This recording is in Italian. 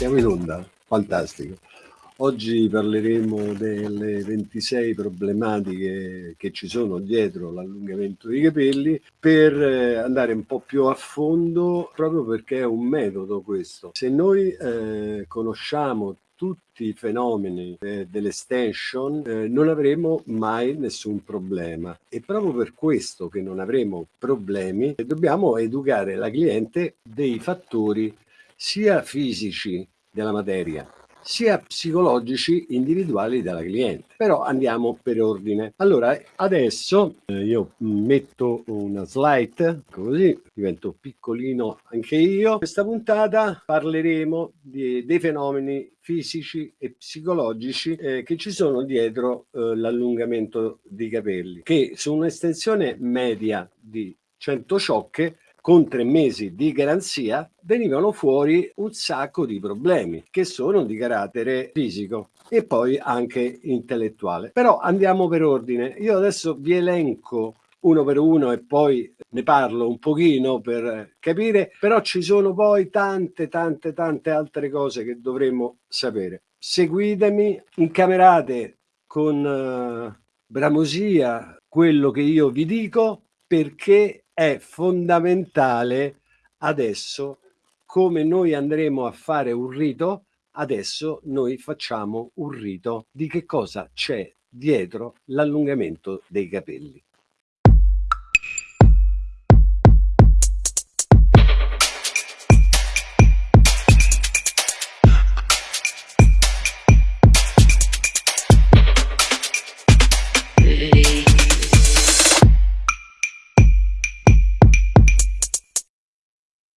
Siamo in onda, fantastico. Oggi parleremo delle 26 problematiche che ci sono dietro l'allungamento dei capelli per eh, andare un po' più a fondo proprio perché è un metodo questo. Se noi eh, conosciamo tutti i fenomeni eh, dell'extension eh, non avremo mai nessun problema e proprio per questo che non avremo problemi dobbiamo educare la cliente dei fattori sia fisici della materia sia psicologici individuali della cliente. Però andiamo per ordine. Allora, adesso eh, io metto una slide, così divento piccolino anche io. Questa puntata parleremo di, dei fenomeni fisici e psicologici eh, che ci sono dietro eh, l'allungamento dei capelli, che su un'estensione media di 100 ciocche con tre mesi di garanzia venivano fuori un sacco di problemi che sono di carattere fisico e poi anche intellettuale. Però andiamo per ordine. Io adesso vi elenco uno per uno e poi ne parlo un pochino per capire, però ci sono poi tante tante tante altre cose che dovremmo sapere. Seguitemi, incamerate con uh, bramosia quello che io vi dico perché è fondamentale adesso come noi andremo a fare un rito adesso noi facciamo un rito. Di che cosa c'è dietro l'allungamento dei capelli